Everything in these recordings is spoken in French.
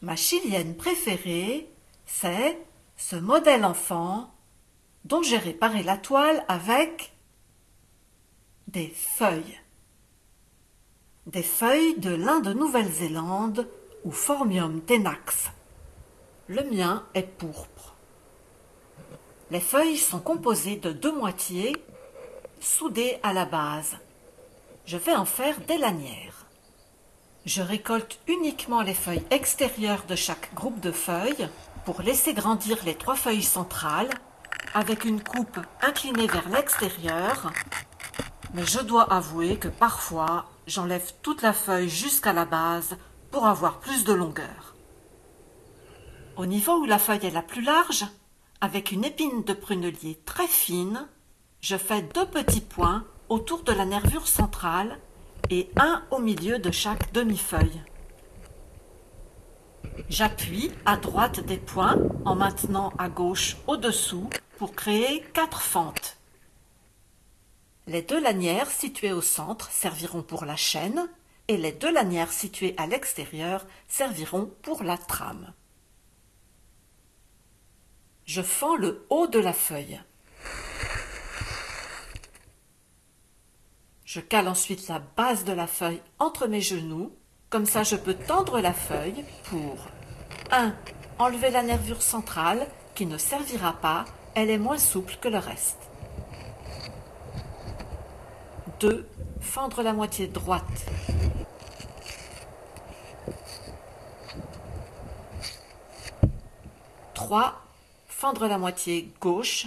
Ma chilienne préférée, c'est ce modèle enfant dont j'ai réparé la toile avec des feuilles. Des feuilles de l'Inde de Nouvelle-Zélande ou Formium tenax. Le mien est pourpre. Les feuilles sont composées de deux moitiés soudées à la base. Je vais en faire des lanières. Je récolte uniquement les feuilles extérieures de chaque groupe de feuilles pour laisser grandir les trois feuilles centrales avec une coupe inclinée vers l'extérieur. Mais je dois avouer que parfois, j'enlève toute la feuille jusqu'à la base pour avoir plus de longueur. Au niveau où la feuille est la plus large, avec une épine de prunelier très fine, je fais deux petits points autour de la nervure centrale et un au milieu de chaque demi-feuille. J'appuie à droite des points en maintenant à gauche au-dessous pour créer quatre fentes. Les deux lanières situées au centre serviront pour la chaîne et les deux lanières situées à l'extérieur serviront pour la trame. Je fends le haut de la feuille. Je cale ensuite la base de la feuille entre mes genoux, comme ça je peux tendre la feuille pour 1. Enlever la nervure centrale qui ne servira pas, elle est moins souple que le reste. 2. Fendre la moitié droite. Trois, fendre la moitié gauche.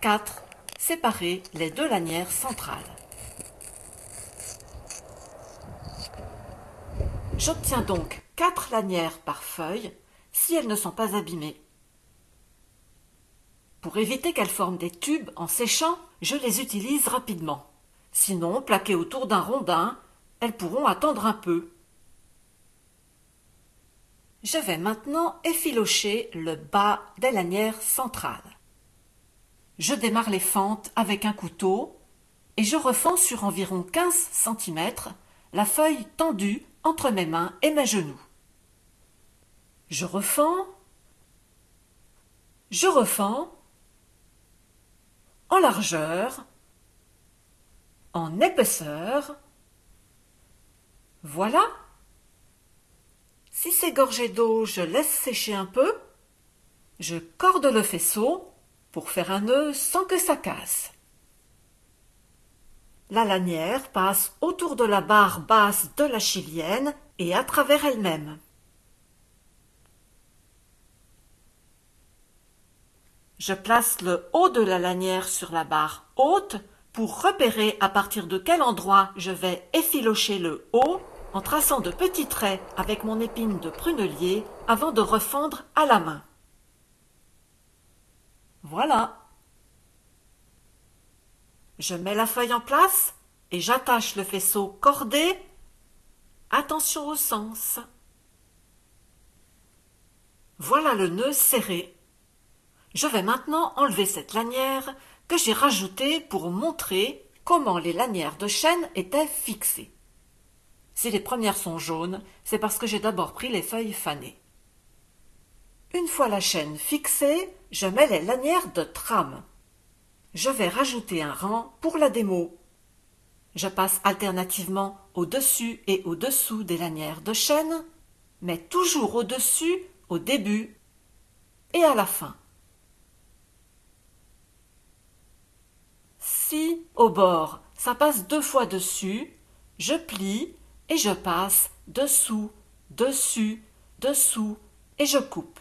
4 séparer les deux lanières centrales. J'obtiens donc quatre lanières par feuille si elles ne sont pas abîmées. Pour éviter qu'elles forment des tubes en séchant, je les utilise rapidement. Sinon, plaquées autour d'un rondin, elles pourront attendre un peu. Je vais maintenant effilocher le bas des lanières centrales je démarre les fentes avec un couteau et je refends sur environ 15 cm la feuille tendue entre mes mains et mes genoux. Je refends, je refends en largeur, en épaisseur. Voilà. Si c'est gorgé d'eau, je laisse sécher un peu. Je corde le faisceau pour faire un nœud sans que ça casse. La lanière passe autour de la barre basse de la chilienne et à travers elle-même. Je place le haut de la lanière sur la barre haute pour repérer à partir de quel endroit je vais effilocher le haut en traçant de petits traits avec mon épine de prunelier avant de refendre à la main. Voilà. Je mets la feuille en place et j'attache le faisceau cordé. Attention au sens. Voilà le nœud serré. Je vais maintenant enlever cette lanière que j'ai rajoutée pour montrer comment les lanières de chaîne étaient fixées. Si les premières sont jaunes, c'est parce que j'ai d'abord pris les feuilles fanées. Une fois la chaîne fixée, je mets les lanières de trame. Je vais rajouter un rang pour la démo. Je passe alternativement au-dessus et au-dessous des lanières de chaîne, mais toujours au-dessus au début et à la fin. Si, au bord, ça passe deux fois dessus, je plie et je passe dessous, dessus, dessous et je coupe.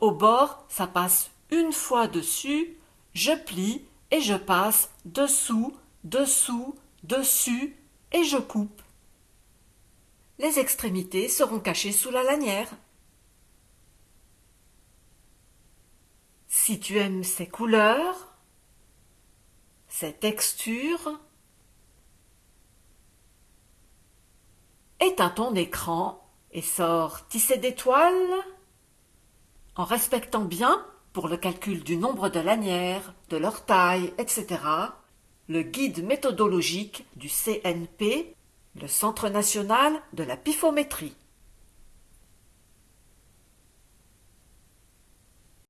Au bord ça passe une fois dessus, je plie et je passe dessous, dessous, dessus et je coupe. Les extrémités seront cachées sous la lanière. Si tu aimes ces couleurs, ces textures, éteins ton écran et sors tisser des toiles en respectant bien, pour le calcul du nombre de lanières, de leur taille, etc., le guide méthodologique du CNP le Centre national de la pifométrie.